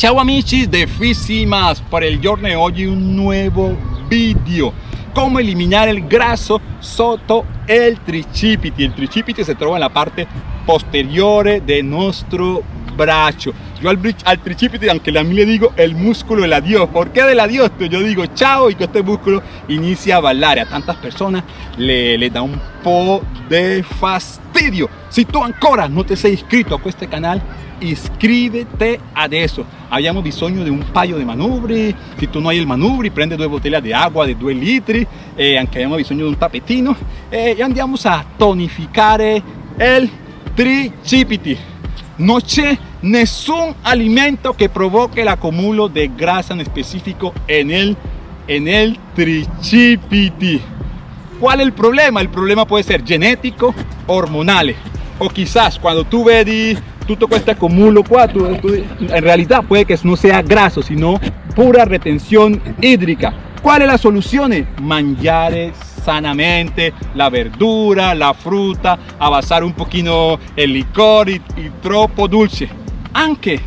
Ciao amici de Fisimas, para el giorno hoy un nuevo vídeo. Cómo eliminar el graso soto el tricipiti el tricipiti se trova en la parte posterior de nuestro brazo yo al, al tricipiti aunque a mí le digo el músculo del adiós. ¿por qué del adiós? yo digo chao y que este músculo inicia a bailar. A tantas personas le, le da un po de fastidio. Si tú ancora no te has inscrito a este canal inscríbete a eso. Habíamos bisogno de un paio de manubri. Si tú no hay el manubri prende dos botellas de agua de 2 litri eh, anche bisogno de un tapetino. Eh, y andiamo a tonificare el tricipiti no c'è nessun alimento que provoque el acumulo de grasa en específico en el en el tricipiti ¿Cuál es el problema? El problema puede ser genético, hormonal o quizás cuando tú vedi tutto questa accumulo qua tu, tu, in realtà puede che non sia grasso sino pura retenzione idrica ¿Cuál es la solución? Mangiare sanamente la verdura, la fruta, avanzar un poquito el licor y, y dulce. Anche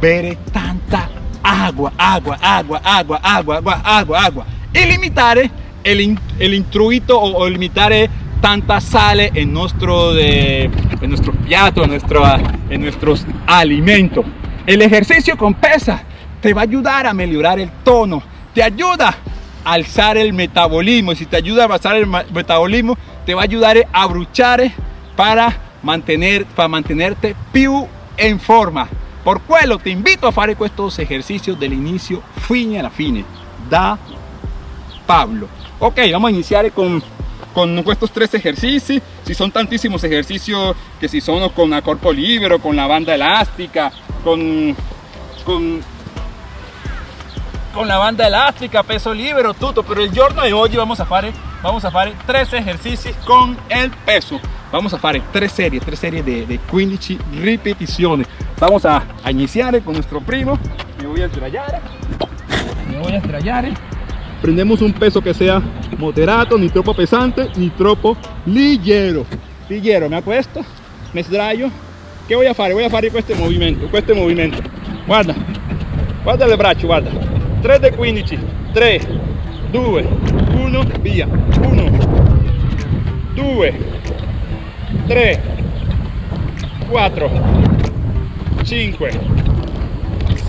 bere tanta agua, agua, agua, agua, agua, agua, agua, agua. Y limitare el, el intruito o, o tanta sale en nuestro, de, en nuestro en en nuestros alimentos. El ejercicio con pesa te va a ayudar a mejorar el tono, te ayuda a alzar el metabolismo. Y si te ayuda a alzar el metabolismo, te va a ayudar a bruchar para, mantener, para mantenerte più en forma. Por quello te invito a hacer estos ejercicios del inicio fine la fine. Da Pablo. Ok, vamos a iniciar con con estos tres ejercicios si son tantísimos ejercicios que si son con a corpo libero con la banda elástica con con con la banda elástica peso libero todo pero el giorno de hoy vamos a hacer vamos a hacer tres ejercicios con el peso. Vamos a hacer tres series tres series de, de 15 repeticiones. Vamos a, iniciar con nuestro primo. Me voy a estrellar me voy a estrellar prendemos un peso que sea moderato, ni troppo pesante, ni troppo ligero. Ligero, me acuesto, me sdraio. ¿Qué voy a hacer? Voy a hacer este movimiento, este movimiento. Guarda, guarda el brazo, guarda. 3 de 15, 3, 2, 1, via. 1, 2, 3, 4, 5,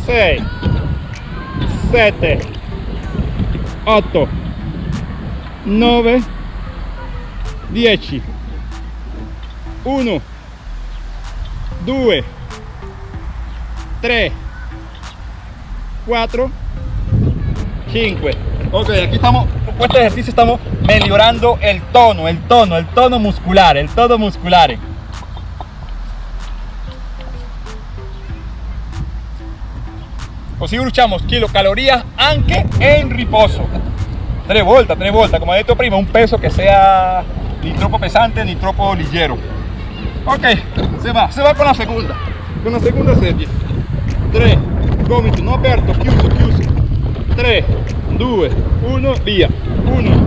6, 7, 8 9 10 1 2 3 4 5 ok aquí estamos con este ejercicio estamos mejorando el tono el tono el tono muscular el tono muscular così bruciamos kilocalorías aunque en riposo. Tres vueltas tres vueltas. Como he dicho prima un peso que sea ni troppo pesante ni troppo ligero. Ok se va se va con la segunda. Con la segunda serie. 3 gomito no aperto chiuso chiuso. 3 2 1 via. 1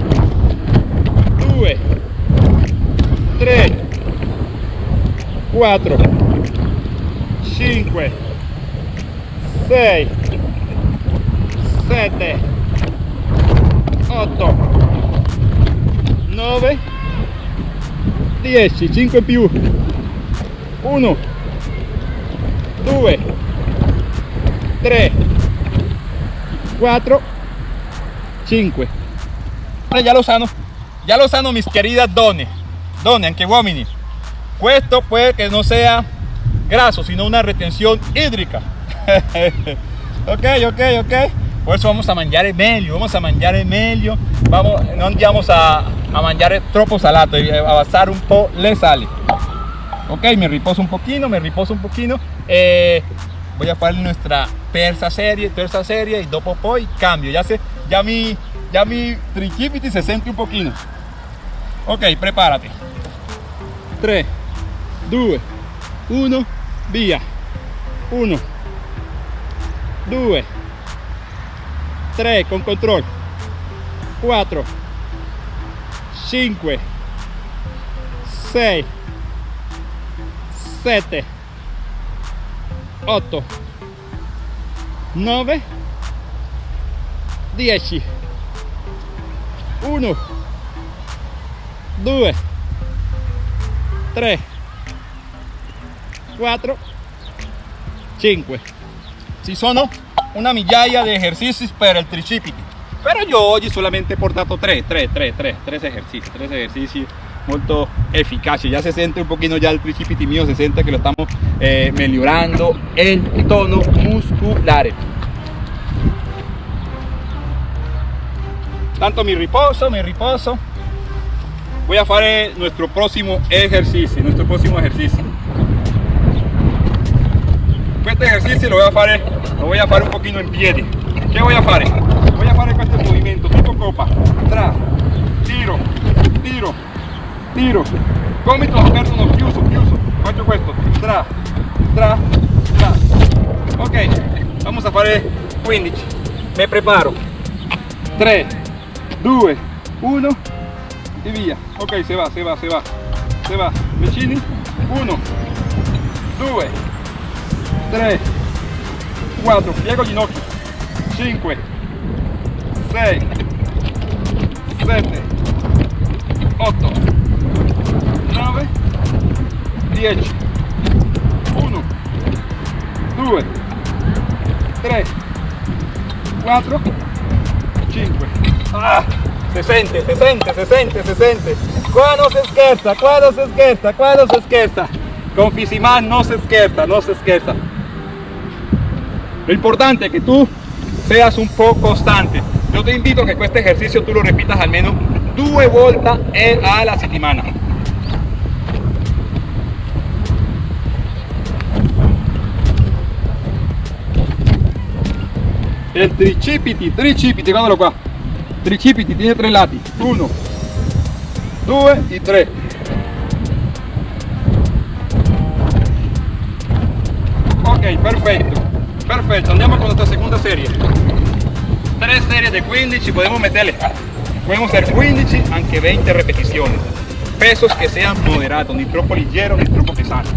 2 3 4 5 6 7 8 9 10 5 in più 1 2 3 4 5 ya lo sano ya lo sano mis queridas donne donne anche uomini esto puede que no sea graso sino una retención hídrica. Ok ok ok por eso vamos a mangiare meglio, vamos a mangiare meglio, vamos, no andiamo a, a mangiare troppo salato, a basar un po' le sali. Ok, me riposo un poquito, me riposo un poquito. Eh, voy a hacer nuestra terza serie, terza serie y dopo poi cambio. Ya, ya mi, ya mi tricipiti se siente un poquito. Ok, prepárate. 3, 2, 1, via. 1, 2, 3 con control. 4 5 6 7 8 9 10 1 2 3 4 5 ci sono una migliaia di esercizi per il tricipiti. Però io oggi solamente he portato 3 3 3 3 3 ejercicios 3 ejercicios molto efficaci ya se siente un poquito ya el tricipiti mío se siente que lo estamos eh, mejorando el tono muscular. Tanto mi riposo mi riposo. Voy a hacer nuestro próximo ejercicio nuestro próximo ejercicio este ejercicio lo voy a hacer lo voy a hacer un poquito en pie ¿qué voy a hacer? voy a hacer este movimiento tipo copa. Tra tiro tiro tiro. Gomito aperto no chiuso chiuso faccio questo tra tra tra. Ok vamos a fare 15 me preparo. 3 2 1 y via ok se va se va se va. Se va. Vicini 1 2 3 4 piego ginocchio. 5 6 7 8 9 10 1 2 3 4 5 ah, se sente se sente se sente se sente qua no se scherza qua no se scherza qua con Fisiman no se scherza no se scherza lo importante es que tú seas un poco constante. Yo te invito a que este ejercicio tú lo repitas al menos dos vueltas a la settimana el tricipiti tricipiti guardalo qua tricipiti tiene tres lati 1 2 y 3 ok perfecto perfecto andiamo con nuestra segunda serie. Tres series de 15 podemos meterle. Podemos hacer 15 aunque 20 repeticiones. Pesos que sean moderados ni troppo ligero ni troppo pesado.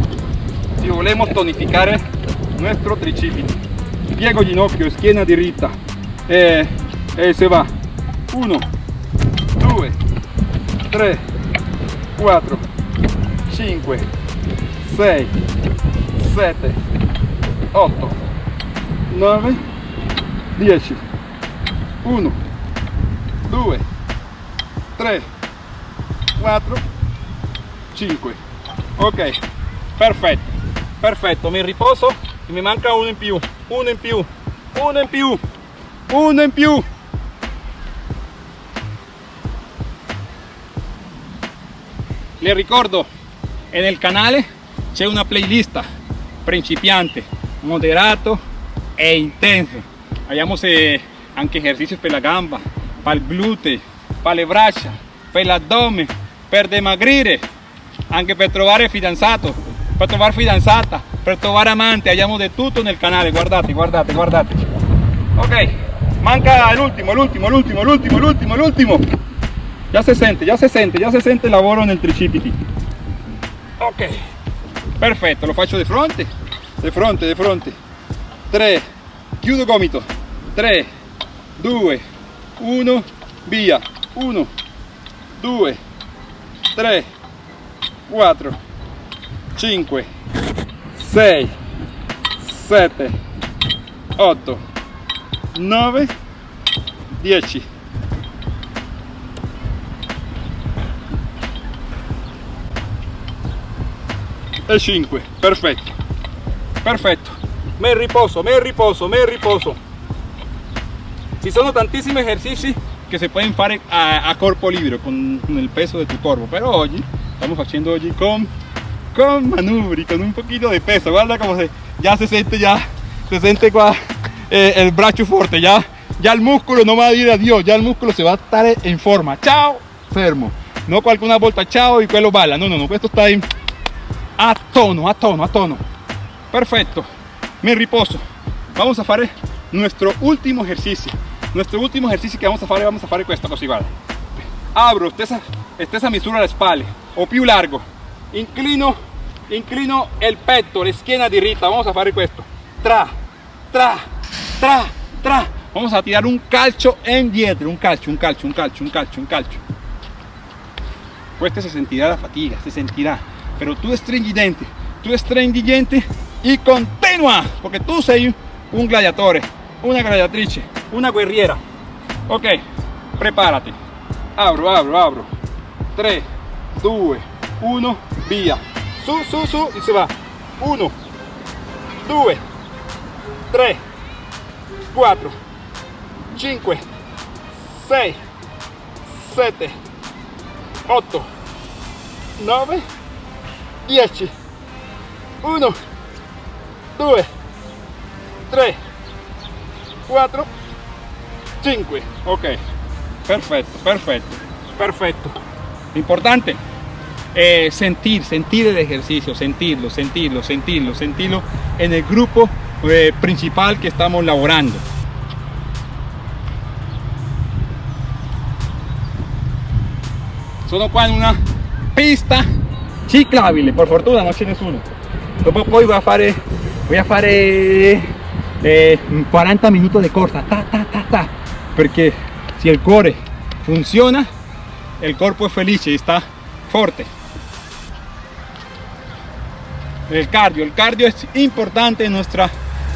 Si volvemos tonificar nuestro tricipiti piego ginocchio schiena diritta e, e se va. 1 2 3 4 5 6 7 8 9 10 1 2 3 4 5 ok. Perfetto. Perfetto. Mi riposo. E mi manca uno in più. Uno in più. Uno in più. Uno in più. Le ricordo. En el canale c'è una playlist. Principiante moderato e intenso. Abbiamo eh, anche ejercicios per la gamba para il glute para le braccia per l'addome per dimagrire anche per trovare fidanzato per trovare fidanzata per trovare amante. Abbiamo di tutto nel canale guardate guardate guardate ok manca l'ultimo l'ultimo l'ultimo l'ultimo l'ultimo l'ultimo ya se siente ya se siente ya se siente el lavoro nel tricipiti ok perfetto lo faccio di fronte di fronte di fronte. 3 chiudo gomito. 3 2 1 via. 1 2 3 4 5 6 7 8 9 10 e 5 perfetto. Perfetto me riposo me riposo me riposo. Ci sono tantissimi esercizi che si pueden fare a, a corpo libero con, con, el peso de tu corpo pero hoy estamos haciendo hoy con con manubri con un poquito de peso. Guarda como se ya se siente ya se siente qua eh, el brazo fuerte. Ya ya el músculo no va a ir a Dios. Ya el músculo se va a estar en forma. Chao fermo no qualcuna volta ciao y quello balla no no no questo sta in a tono a tono a tono. Perfecto me riposo. Vamos a hacer nuestro último ejercicio. Nuestro último ejercicio que vamos a hacer vamos a hacer questa così guarda abro stessa, stessa misura la spalle o più largo. Inclino inclino el petto la schiena diritta vamos a fare questo. Tra tra tra, tra. Vamos a tirar un calcio en dietro, un calcio, un calcio, un calcio, un calcio, un calcio. Questa se sentirá la fatiga, se sentirá. Pero tú stringidente, tú stringidente y porque tú sei un gladiatore, una gladiatrice, una guerriera. Ok, prepárate. Abro, abro, abro. 3, 2, 1, via. Su, su, su y se va. 1, 2, 3, 4, 5, 6, 7, 8, 9, 10. 1, 2, 3, 4, 5. Ok, perfecto, perfecto, perfecto. Importante eh, sentir, sentir el ejercicio, sentirlo, sentirlo, sentirlo, sentirlo en el grupo eh, principal que estamos laborando. Sono qua in una pista ciclabile, por fortuna non c'è nessuno. Dopo poi voy a fare, voy a fare eh, 40 minutos de corsa, ta, ta, ta, ta, perché si il cuore funziona, il corpo è felice e sta forte. El cardio, el cardio es importante en nuestra,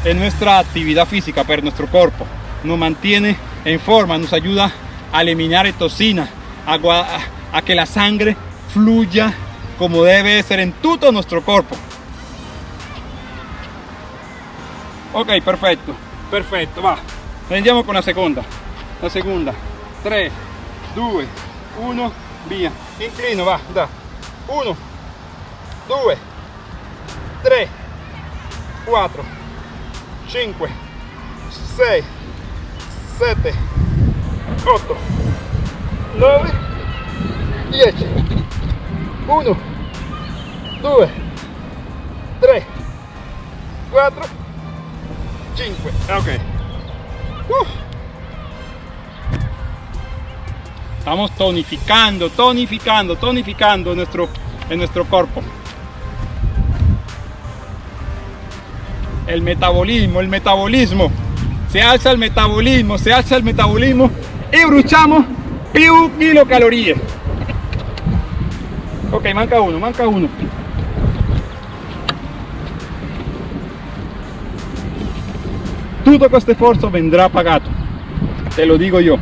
en nuestra actividad física, para nuestro cuerpo. Nos mantiene en forma, nos ayuda a eliminar toxina, a, a, a que la sangre fluya como debe ser en todo nuestro cuerpo. Ok, perfecto, perfecto, va. Andiamo con la segunda. La segunda. 3, 2, 1, via. Inclino, va, da. 1, 2, 3, 4, 5, 6, 7, 8, 9, 10. 1, 2, 3, 4, 5. Ok. Uh. Estamos tonificando, tonificando, tonificando nuestro, en nuestro cuerpo. El metabolismo, el metabolismo. Se alza el metabolismo, se alza el metabolismo y bruciamo più kilocalorie. Ok, manca uno, manca uno. Tutto questo sforzo vendrà pagato, te lo dico io.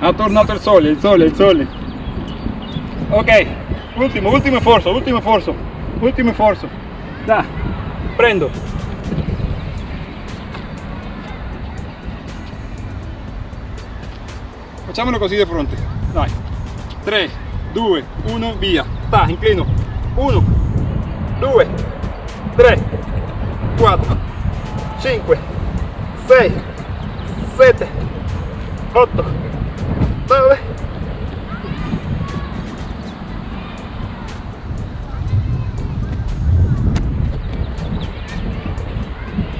Ha tornato il sole, il sole, il sole. Ok, ultimo, ultimo sforzo, ultimo sforzo, ultimo sforzo. Da, prendo. Facciamolo così di fronte. Dai. 3, 2, 1, via. Ta, inclino. 1, 2, 3, 4, 5, 6, 7, 8, 9.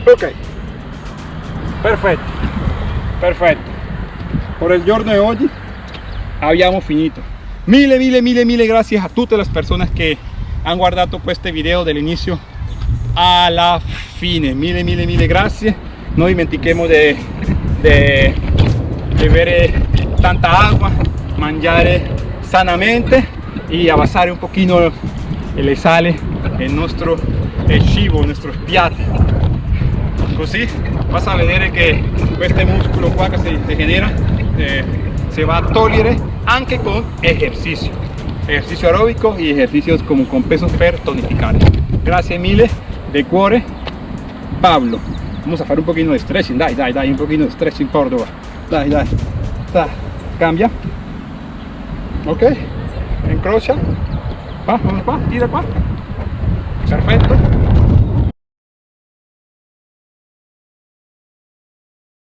Ok, perfetto, perfetto. Por il giorno di oggi abbiamo finito. Mille, mille, mille, mille gracias a tutte le persone che hanno guardato questo video dall'inizio alla fine. Mille, mille, mille grazie. Non dimentichiamo di bere tanta agua, mangiare sanamente y avanzar un poquito le sale en nuestro el cibo, nuestros piatti. Così vas a vedere che este músculo qua che se genera eh, se va a togliere anche con ejercicio. Ejercicio aeróbico y ejercicios como con pesos per tonificare. Grazie mille de cuore, Pablo. Vamos a hacer un poquito de stretching, dai, dai, dai, un poquito de stretching Córdoba. Dai, dai, dai. Cambia. Ok. Encrocha. Va, vamos tira qua. Perfetto.